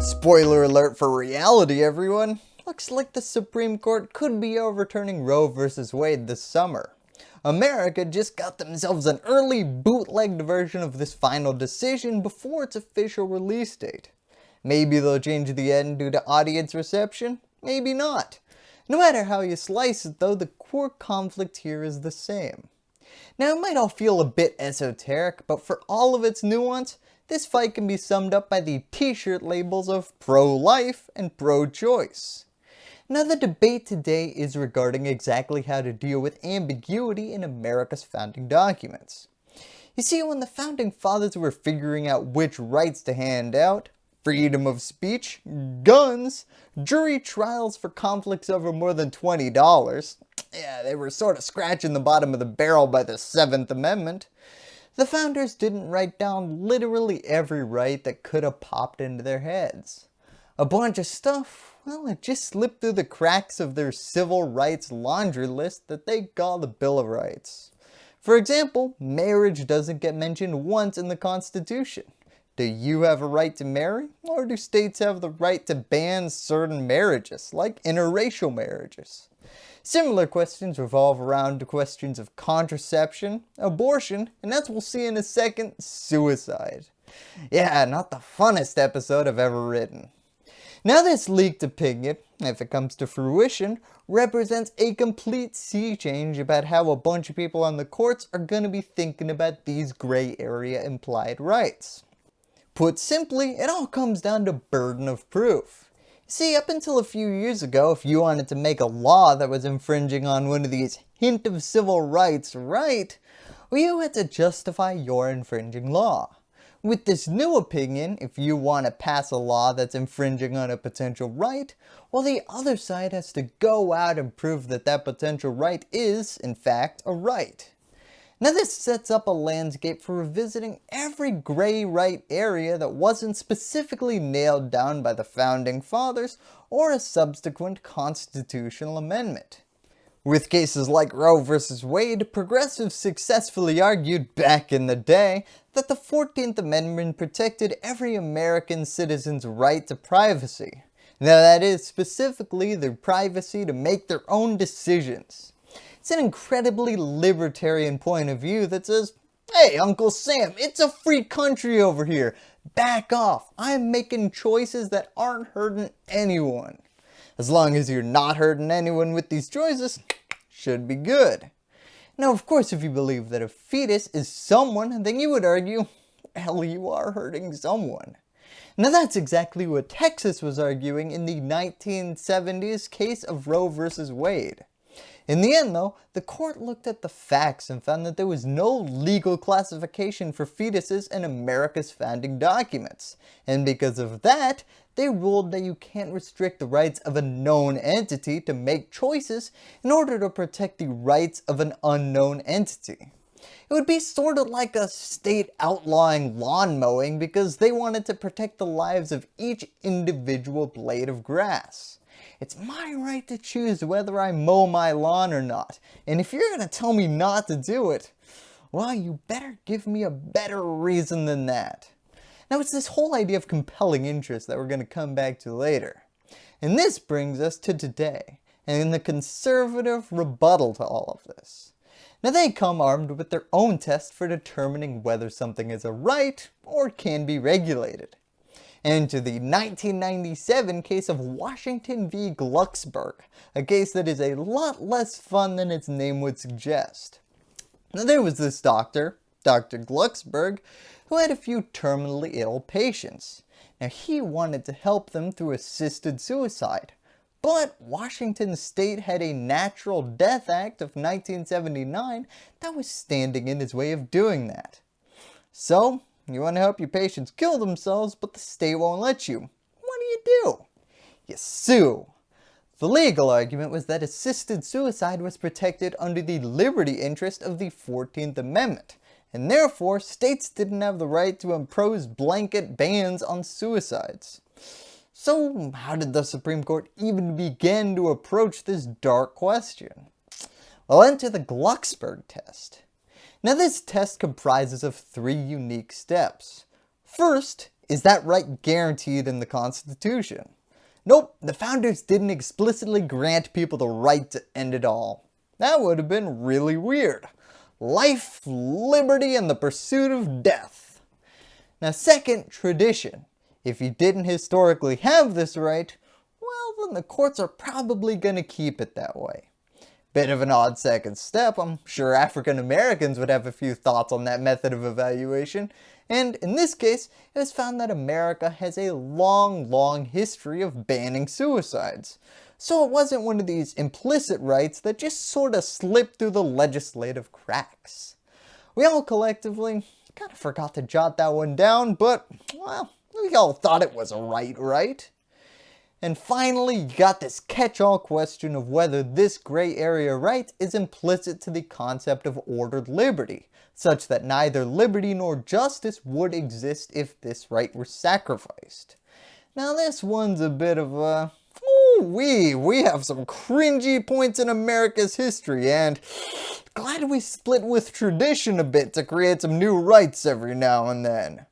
Spoiler alert for reality everyone, looks like the Supreme Court could be overturning Roe vs Wade this summer. America just got themselves an early bootlegged version of this final decision before its official release date. Maybe they'll change the end due to audience reception, maybe not. No matter how you slice it though, the core conflict here is the same. Now it might all feel a bit esoteric, but for all of its nuance, this fight can be summed up by the t-shirt labels of pro-life and pro-choice. Now the debate today is regarding exactly how to deal with ambiguity in America's founding documents. You see, when the founding fathers were figuring out which rights to hand out, freedom of speech, guns, jury trials for conflicts over more than $20, yeah, they were sort of scratching the bottom of the barrel by the 7th Amendment, the founders didn't write down literally every right that could have popped into their heads. A bunch of stuff, well it just slipped through the cracks of their civil rights laundry list that they call the Bill of Rights. For example, marriage doesn't get mentioned once in the Constitution. Do you have a right to marry? Or do states have the right to ban certain marriages, like interracial marriages? Similar questions revolve around questions of contraception, abortion, and as we'll see in a second, suicide. Yeah, not the funnest episode I've ever written. Now this leaked opinion, if it comes to fruition, represents a complete sea change about how a bunch of people on the courts are going to be thinking about these gray area implied rights. Put simply, it all comes down to burden of proof. See, up until a few years ago, if you wanted to make a law that was infringing on one of these hint of civil rights right, well, you had to justify your infringing law. With this new opinion, if you want to pass a law that's infringing on a potential right, well the other side has to go out and prove that that potential right is, in fact, a right. Now this sets up a landscape for revisiting every gray right area that wasn't specifically nailed down by the founding fathers or a subsequent constitutional amendment. With cases like Roe v. Wade, progressives successfully argued back in the day that the 14th Amendment protected every American citizen's right to privacy. Now that is specifically their privacy to make their own decisions. It's an incredibly libertarian point of view that says, hey Uncle Sam, it's a free country over here. Back off. I'm making choices that aren't hurting anyone. As long as you're not hurting anyone with these choices, should be good. Now of course if you believe that a fetus is someone, then you would argue, hell you are hurting someone. Now that's exactly what Texas was arguing in the 1970s case of Roe vs. Wade. In the end though, the court looked at the facts and found that there was no legal classification for fetuses in America's founding documents. And because of that, they ruled that you can't restrict the rights of a known entity to make choices in order to protect the rights of an unknown entity. It would be sort of like a state outlawing lawn mowing because they wanted to protect the lives of each individual blade of grass. It's my right to choose whether I mow my lawn or not. And if you're going to tell me not to do it, well, you better give me a better reason than that. Now it's this whole idea of compelling interest that we're going to come back to later. And this brings us to today, and the conservative rebuttal to all of this. Now they come armed with their own test for determining whether something is a right or can be regulated and to the 1997 case of Washington v. Glucksberg, a case that is a lot less fun than its name would suggest. Now there was this doctor, Dr. Glucksberg, who had a few terminally ill patients. Now he wanted to help them through assisted suicide, but Washington state had a Natural Death Act of 1979 that was standing in his way of doing that. So you want to help your patients kill themselves, but the state won't let you. What do you do? You sue. The legal argument was that assisted suicide was protected under the liberty interest of the 14th Amendment, and therefore states didn't have the right to impose blanket bans on suicides. So how did the Supreme Court even begin to approach this dark question? Well enter the Glucksberg test. Now this test comprises of three unique steps. First, is that right guaranteed in the Constitution? Nope, the founders didn't explicitly grant people the right to end it all. That would have been really weird. Life, liberty, and the pursuit of death. Now second, tradition. If you didn't historically have this right, well then the courts are probably going to keep it that way. Bit of an odd second step, I'm sure African Americans would have a few thoughts on that method of evaluation, and in this case, it was found that America has a long, long history of banning suicides. So it wasn't one of these implicit rights that just sort of slipped through the legislative cracks. We all collectively kind of forgot to jot that one down, but, well, we all thought it was a right, right? And finally, you got this catch-all question of whether this gray area right is implicit to the concept of ordered liberty, such that neither liberty nor justice would exist if this right were sacrificed. Now this one's a bit of a, ooh wee, we have some cringy points in America's history and glad we split with tradition a bit to create some new rights every now and then.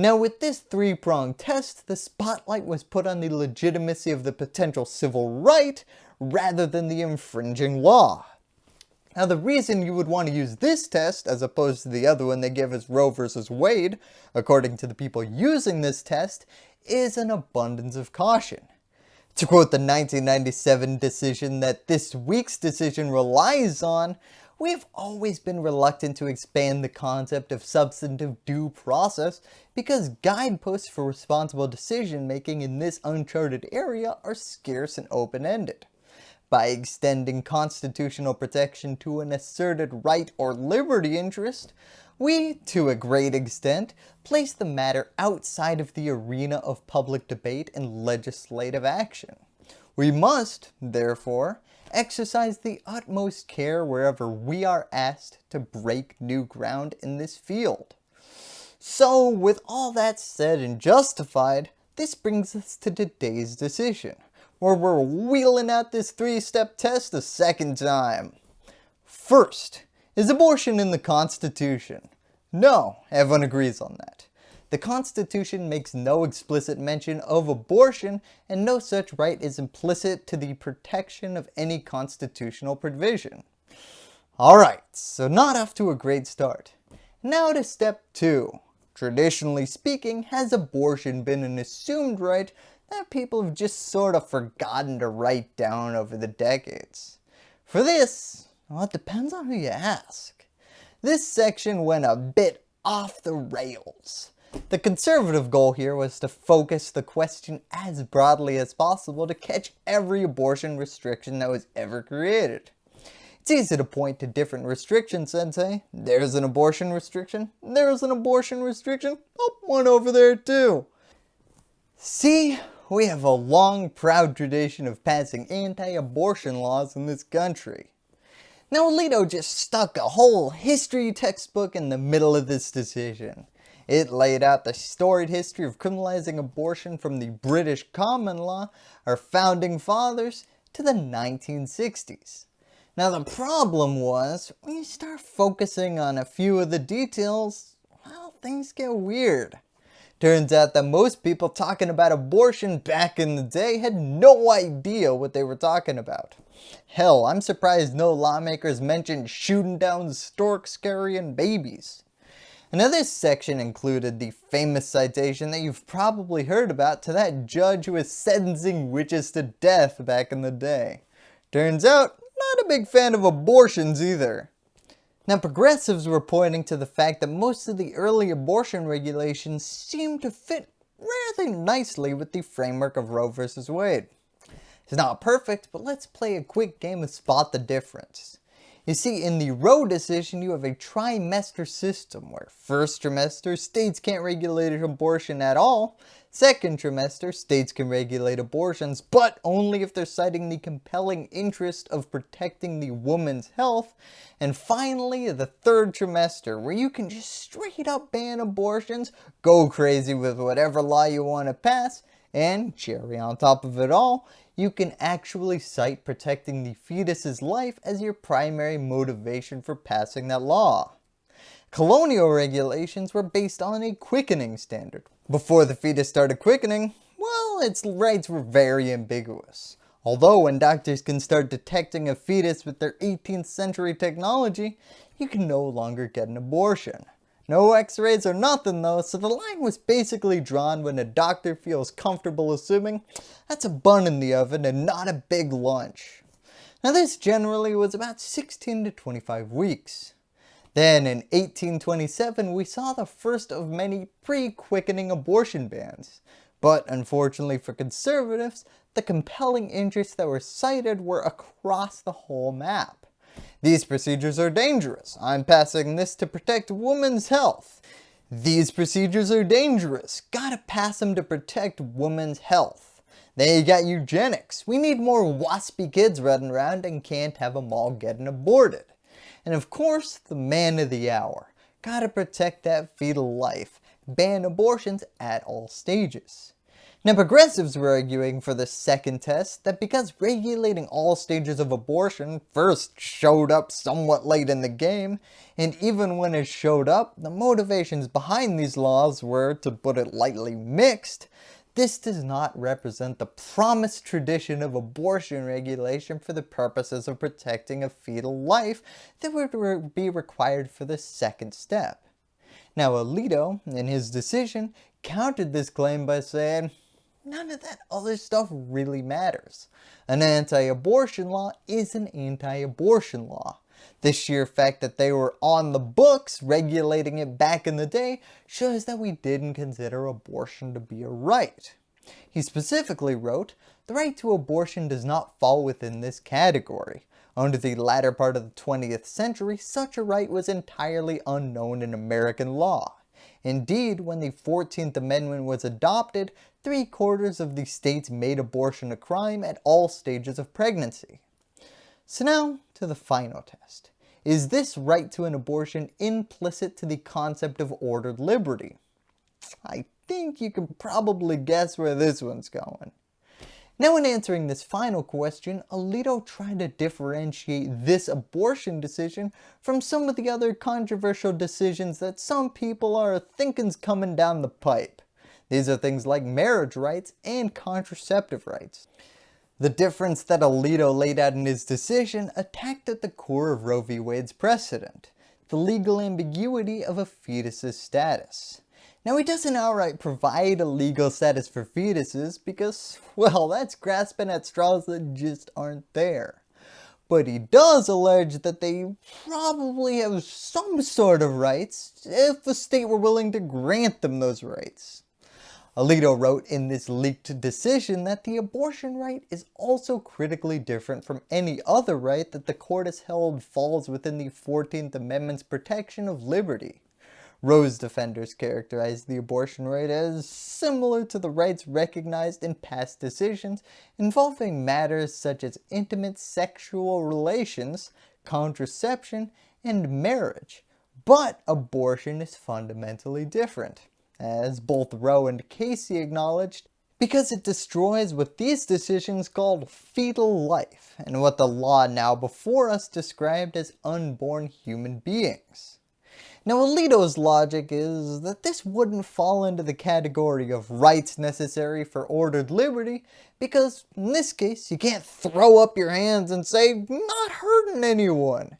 Now with this three-pronged test, the spotlight was put on the legitimacy of the potential civil right rather than the infringing law. Now the reason you would want to use this test as opposed to the other one they give as Roe versus Wade, according to the people using this test, is an abundance of caution. To quote the 1997 decision that this week's decision relies on, We've always been reluctant to expand the concept of substantive due process because guideposts for responsible decision making in this uncharted area are scarce and open-ended. By extending constitutional protection to an asserted right or liberty interest, we, to a great extent, place the matter outside of the arena of public debate and legislative action. We must, therefore, exercise the utmost care wherever we are asked to break new ground in this field. So with all that said and justified, this brings us to today's decision, where we're wheeling out this three-step test a second time. First, is abortion in the Constitution? No, everyone agrees on that. The Constitution makes no explicit mention of abortion and no such right is implicit to the protection of any constitutional provision. Alright, so not off to a great start. Now to step 2. Traditionally speaking, has abortion been an assumed right that people have just sort of forgotten to write down over the decades? For this, well it depends on who you ask. This section went a bit off the rails. The conservative goal here was to focus the question as broadly as possible to catch every abortion restriction that was ever created. It's easy to point to different restrictions and say, there's an abortion restriction, there's an abortion restriction, oh, one over there too. See, we have a long proud tradition of passing anti-abortion laws in this country. Now Alito just stuck a whole history textbook in the middle of this decision. It laid out the storied history of criminalizing abortion from the British common law, our founding fathers, to the 1960s. Now the problem was, when you start focusing on a few of the details, well, things get weird. Turns out that most people talking about abortion back in the day had no idea what they were talking about. Hell, I'm surprised no lawmakers mentioned shooting down storks carrying babies. Another section included the famous citation that you've probably heard about to that judge who was sentencing witches to death back in the day. Turns out, not a big fan of abortions either. Now progressives were pointing to the fact that most of the early abortion regulations seemed to fit rather nicely with the framework of Roe v. Wade. It's not perfect, but let's play a quick game of spot the difference. You see, in the Roe decision, you have a trimester system where first trimester, states can't regulate abortion at all. Second trimester, states can regulate abortions, but only if they're citing the compelling interest of protecting the woman's health. And finally, the third trimester, where you can just straight up ban abortions, go crazy with whatever law you want to pass, and cherry on top of it all, you can actually cite protecting the fetus's life as your primary motivation for passing that law. Colonial regulations were based on a quickening standard, Before the fetus started quickening, well, its rights were very ambiguous. Although when doctors can start detecting a fetus with their 18th century technology, you can no longer get an abortion. No x-rays or nothing though, so the line was basically drawn when a doctor feels comfortable assuming that's a bun in the oven and not a big lunch. Now this generally was about 16 to 25 weeks. Then in 1827 we saw the first of many pre-quickening abortion bans. But unfortunately for conservatives, the compelling interests that were cited were across the whole map. These procedures are dangerous. I'm passing this to protect women's health. These procedures are dangerous. Gotta pass them to protect women's health. Then you got eugenics. We need more waspy kids running around and can't have them all getting aborted. And of course, the man of the hour. Gotta protect that fetal life. Ban abortions at all stages. Now progressives were arguing for the second test that because regulating all stages of abortion first showed up somewhat late in the game, and even when it showed up, the motivations behind these laws were, to put it lightly, mixed, this does not represent the promised tradition of abortion regulation for the purposes of protecting a fetal life that would be required for the second step. Now Alito, in his decision, countered this claim by saying, none of that other stuff really matters. An anti-abortion law is an anti-abortion law. The sheer fact that they were on the books regulating it back in the day shows that we didn't consider abortion to be a right. He specifically wrote, the right to abortion does not fall within this category. Under the latter part of the 20th century, such a right was entirely unknown in American law. Indeed, when the 14th Amendment was adopted, three quarters of the states made abortion a crime at all stages of pregnancy. So now to the final test. Is this right to an abortion implicit to the concept of ordered liberty? I think you can probably guess where this one's going. Now in answering this final question, Alito tried to differentiate this abortion decision from some of the other controversial decisions that some people are thinking's coming down the pipe. These are things like marriage rights and contraceptive rights. The difference that Alito laid out in his decision attacked at the core of Roe v. Wade's precedent, the legal ambiguity of a fetus's status. Now he doesn't outright provide a legal status for fetuses because, well, that's grasping at straws that just aren't there. But he does allege that they probably have some sort of rights if the state were willing to grant them those rights. Alito wrote in this leaked decision that the abortion right is also critically different from any other right that the court has held falls within the 14th Amendment's protection of liberty. Roe's defenders characterized the abortion right as similar to the rights recognized in past decisions involving matters such as intimate sexual relations, contraception, and marriage. But abortion is fundamentally different, as both Roe and Casey acknowledged, because it destroys what these decisions called fetal life, and what the law now before us described as unborn human beings. Now Alito's logic is that this wouldn't fall into the category of rights necessary for ordered liberty because in this case you can't throw up your hands and say not hurting anyone.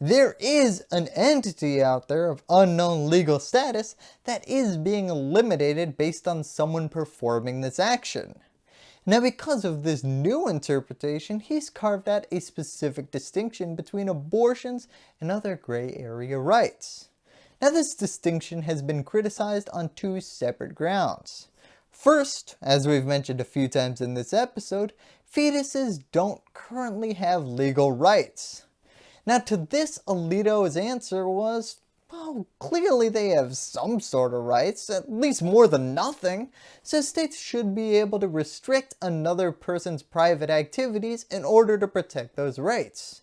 There is an entity out there of unknown legal status that is being eliminated based on someone performing this action. Now because of this new interpretation, he's carved out a specific distinction between abortions and other gray area rights. Now this distinction has been criticized on two separate grounds. First, as we've mentioned a few times in this episode, fetuses don't currently have legal rights. Now to this Alito's answer was, well clearly they have some sort of rights, at least more than nothing, so states should be able to restrict another person's private activities in order to protect those rights.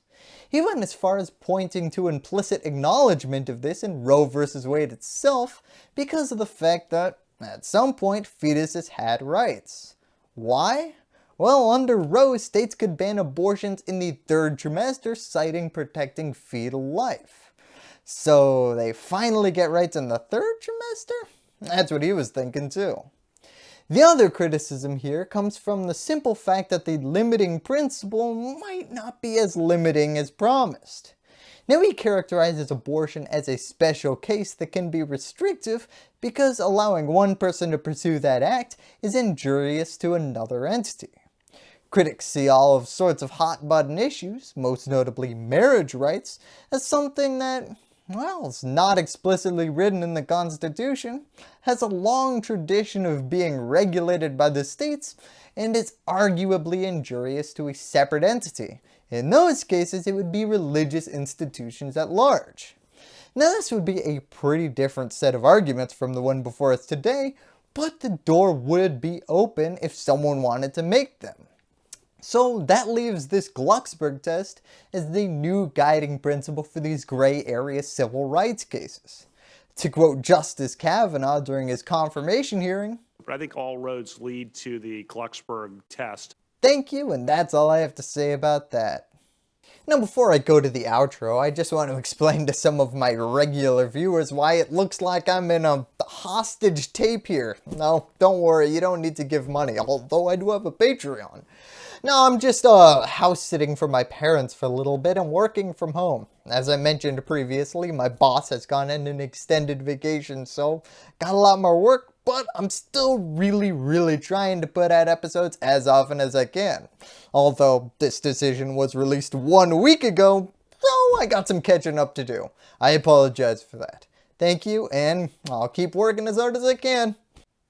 He went as far as pointing to implicit acknowledgement of this in Roe v. Wade itself because of the fact that, at some point, fetuses had rights. Why? Well, under Roe, states could ban abortions in the third trimester citing protecting fetal life. So they finally get rights in the third trimester? That's what he was thinking too. The other criticism here comes from the simple fact that the limiting principle might not be as limiting as promised. Now he characterizes abortion as a special case that can be restrictive because allowing one person to pursue that act is injurious to another entity. Critics see all of sorts of hot button issues, most notably marriage rights, as something that, well, it's not explicitly written in the Constitution, has a long tradition of being regulated by the states, and is arguably injurious to a separate entity. In those cases, it would be religious institutions at large. Now this would be a pretty different set of arguments from the one before us today, but the door would be open if someone wanted to make them. So that leaves this Glucksberg test as the new guiding principle for these gray area civil rights cases. To quote Justice Kavanaugh during his confirmation hearing, but I think all roads lead to the Glucksberg test. Thank you, and that's all I have to say about that. Now before I go to the outro, I just want to explain to some of my regular viewers why it looks like I'm in a hostage tape here. No, don't worry, you don't need to give money, although I do have a Patreon. No, I'm just uh, house sitting for my parents for a little bit and working from home. As I mentioned previously, my boss has gone on an extended vacation, so got a lot more work, but I'm still really, really trying to put out episodes as often as I can. Although this decision was released one week ago, so I got some catching up to do. I apologize for that. Thank you, and I'll keep working as hard as I can.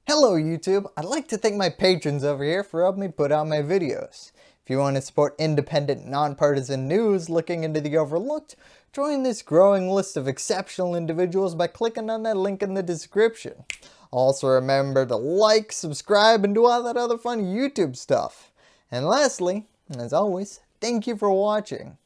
Hello YouTube, I'd like to thank my patrons over here for helping me put out my videos. If you want to support independent, nonpartisan news looking into the overlooked, join this growing list of exceptional individuals by clicking on that link in the description. Also remember to like, subscribe, and do all that other fun YouTube stuff. And lastly, as always, thank you for watching.